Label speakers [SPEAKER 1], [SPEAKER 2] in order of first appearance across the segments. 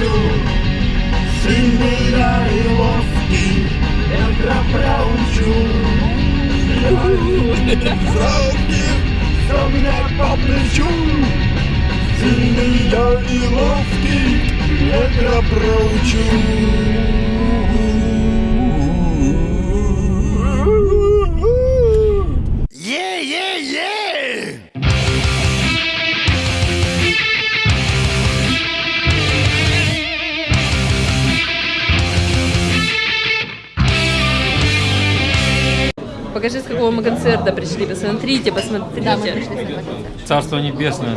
[SPEAKER 1] проучу Сильный и ловкий Ветра проучу Фрауки, все мне по плечу Сильный я и ловкий Ветра проучу
[SPEAKER 2] Покажи, с какого мы концерта пришли. Посмотрите, посмотрите.
[SPEAKER 3] Да, мы пришли с этого концерта.
[SPEAKER 4] Царство небесное.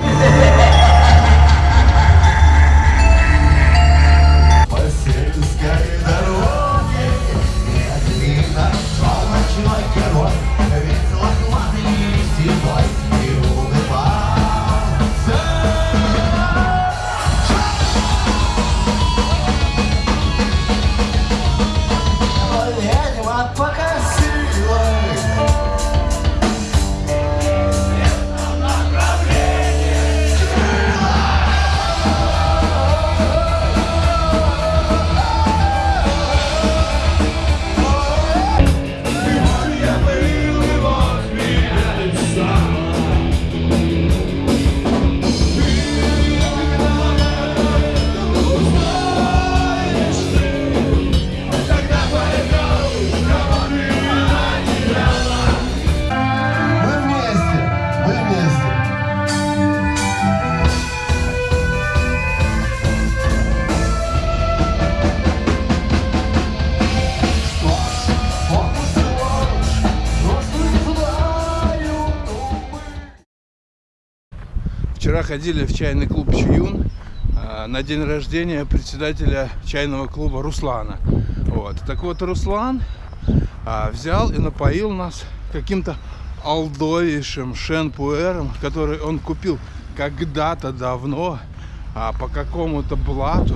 [SPEAKER 5] Вчера ходили в чайный клуб Чуюн а, на день рождения председателя чайного клуба Руслана. Вот. Так вот, Руслан а, взял и напоил нас каким-то алдовейшим шенпуэром, который он купил когда-то давно а, по какому-то блату,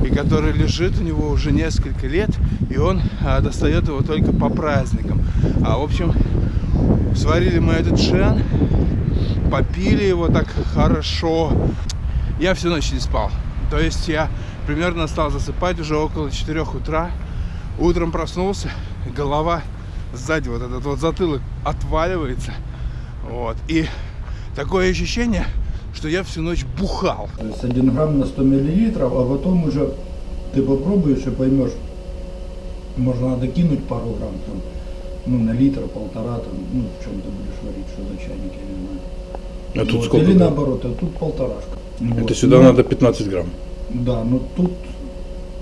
[SPEAKER 5] и который лежит у него уже несколько лет, и он достает его только по праздникам. А, в общем, сварили мы этот шен, попили его так хорошо. Я всю ночь не спал. То есть я примерно стал засыпать уже около 4 утра. Утром проснулся, голова сзади, вот этот вот затылок отваливается. Вот. И такое ощущение, что я всю ночь бухал.
[SPEAKER 6] То есть 1 грамм на 100 миллилитров, а потом уже ты попробуешь и поймешь, можно надо кинуть пару грамм там, ну, на литр, полтора, там, ну, в чем ты будешь варить, что за чайник, я не знаю.
[SPEAKER 5] А тут
[SPEAKER 6] Вот,
[SPEAKER 5] сколько
[SPEAKER 6] Или наоборот, а тут полторашка.
[SPEAKER 5] Это
[SPEAKER 6] Вот.
[SPEAKER 5] сюда
[SPEAKER 6] Ну,
[SPEAKER 5] надо 15 грамм.
[SPEAKER 6] Да, но тут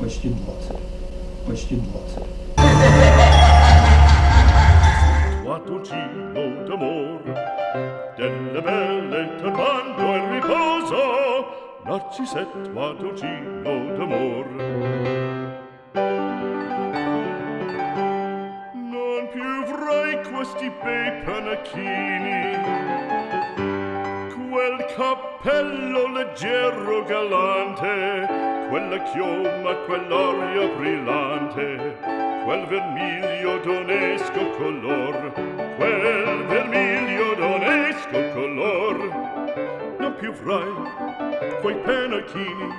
[SPEAKER 6] почти 20. Почти 20.
[SPEAKER 7] Toi dolcino d'amor, tacchini quel cappello leggero galante quella chioma quell'aria brillante quel vermiglio d'onesco color quel vermiglio d'onesco color. Non più frai quei penachini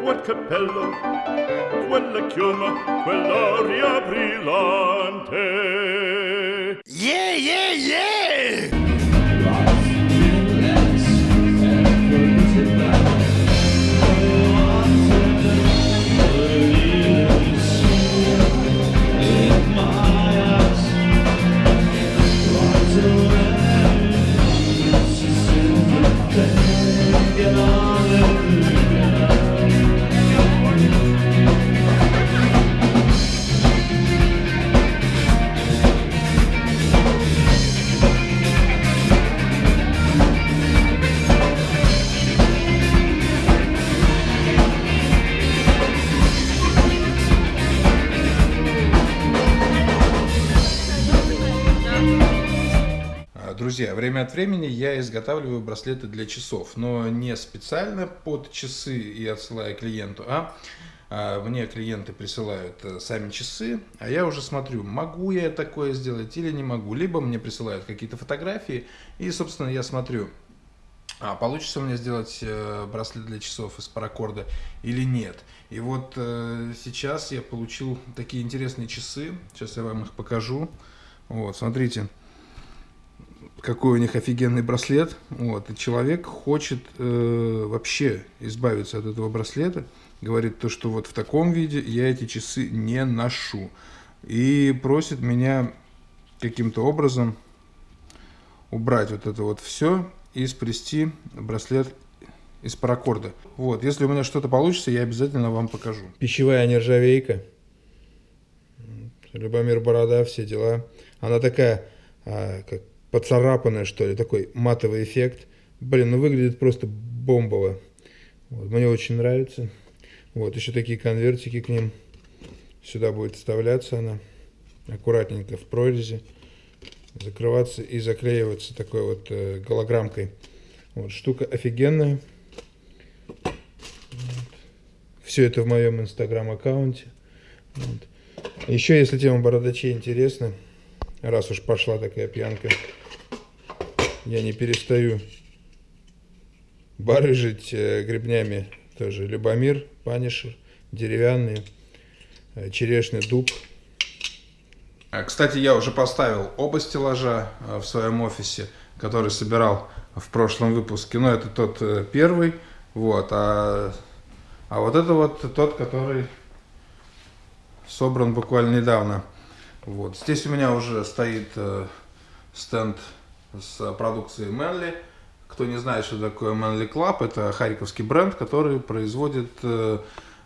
[SPEAKER 7] quel cappello quella chioma quell'aria brillante.
[SPEAKER 1] Е-е-е!
[SPEAKER 5] А, Друзья, время от времени я изготавливаю браслеты для часов, но не специально под часы и отсылаю клиенту, а а, мне клиенты присылают э, сами часы, а я уже смотрю, могу я такое сделать или не могу. Либо мне присылают какие-то фотографии, и, собственно, я смотрю, а получится меня сделать э, браслет для часов из паракорда или нет. И вот э, сейчас я получил такие интересные часы. Сейчас я вам их покажу. Вот, смотрите, какой у них офигенный браслет. Вот, и человек хочет э, вообще избавиться от этого браслета. Говорит то, что вот в таком виде я эти часы не ношу. И просит меня каким-то образом убрать вот это вот все и сплести браслет из паракорда. Вот, если у меня что-то получится, я обязательно вам покажу. Пищевая нержавейка. Любомир Борода, все дела. Она такая, а, как поцарапанная, что ли, такой матовый эффект. Блин, ну выглядит просто бомбово. Вот, мне очень нравится. Вот, еще такие конвертики к ним. Сюда будет вставляться она аккуратненько в прорези закрываться и заклеиваться такой вот э, голограммкой. Вот, штука офигенная. Вот. Все это в моем инстаграм-аккаунте. Вот. Еще, если тема бородачей интересна, раз уж пошла такая пьянка, я не перестаю барыжить э, грибнями тоже. Любомир, панишер, деревянный, э, черешный дуб – а, кстати, я уже поставил оба стеллажа в своем офисе, который собирал в прошлом выпуске. Но это тот э, первый, вот, а, а вот это вот тот, который собран буквально недавно. Вот. Здесь у меня уже стоит э, стенд с продукцией Manly. Кто не знает, что такое Manly Club, это харьковский бренд, который производит э,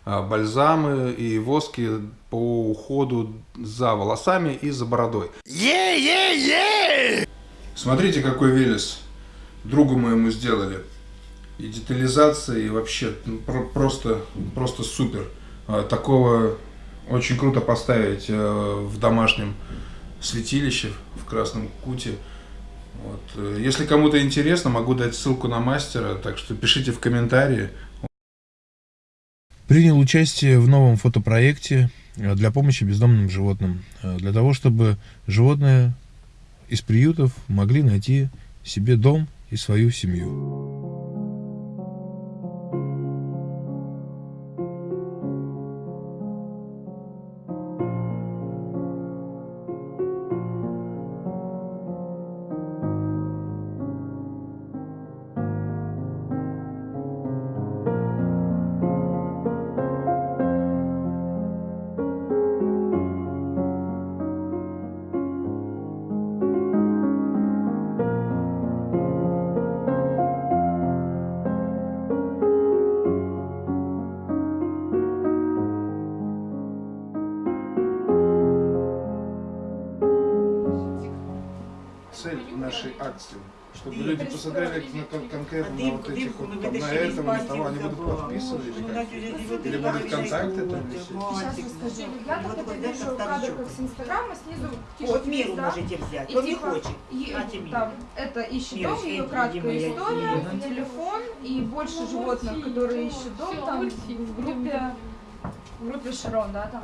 [SPEAKER 5] а, бальзамы и воски по уходу за волосами и за бородой.
[SPEAKER 1] Е-е-е!
[SPEAKER 5] Смотрите, какой Велес другу моему сделали. И детализация, и вообще ну, про просто, просто супер. А, такого очень круто поставить э, в домашнем святилище в Красном Куте. Вот. Если кому-то интересно, могу дать ссылку на мастера, так что пишите в комментарии. Принял участие в новом фотопроекте э, для помощи бездомным животным. Э, для того, чтобы животные из приютов могли найти себе дом и свою семью. Нашей акции, чтобы люди посмотрели на, кон- конкретно на вот этих вот, там, на этом, на того, они будут подписаны или как? Или будут контакты там висеть?
[SPEAKER 3] Сейчас расскажу. Я
[SPEAKER 4] Вот такой,
[SPEAKER 3] вижу
[SPEAKER 4] да,
[SPEAKER 3] кадр
[SPEAKER 4] старичок.
[SPEAKER 3] как с Инстаграма, снизу
[SPEAKER 4] Вот
[SPEAKER 3] звезда.
[SPEAKER 4] можете взять. Он не хочет.
[SPEAKER 3] и- там, это ищет дом, ее краткая история, телефон и больше животных, которые ищут дом там в группе, в группе Шарон, да, там.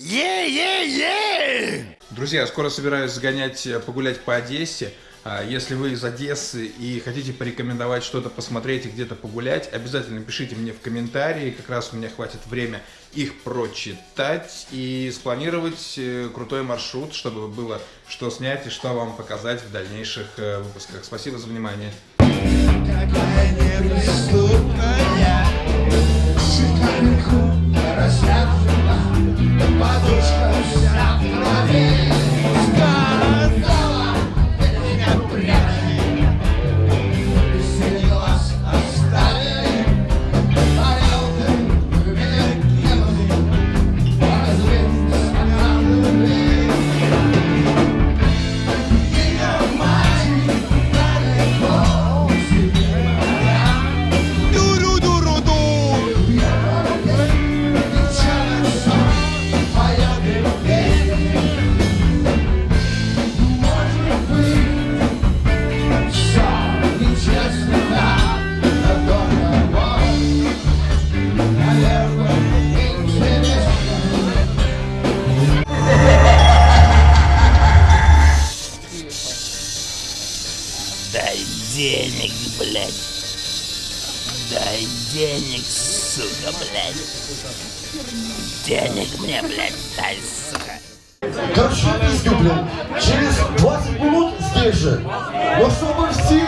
[SPEAKER 1] Е-е-е!
[SPEAKER 5] Друзья, скоро собираюсь сгонять, э, погулять по Одессе. А, Если вы из Одессы и хотите порекомендовать что-то посмотреть и где-то погулять, обязательно пишите мне в комментарии, как раз у меня хватит время их прочитать и спланировать э, крутой маршрут, чтобы было что снять и что вам показать в дальнейших э, выпусках. Спасибо за внимание.
[SPEAKER 1] Какая денег, блядь. Дай денег, сука, блядь. Денег мне, блядь, дай, сука.
[SPEAKER 4] Короче, пиздю, блин. Через 20 минут здесь же. Но чтобы все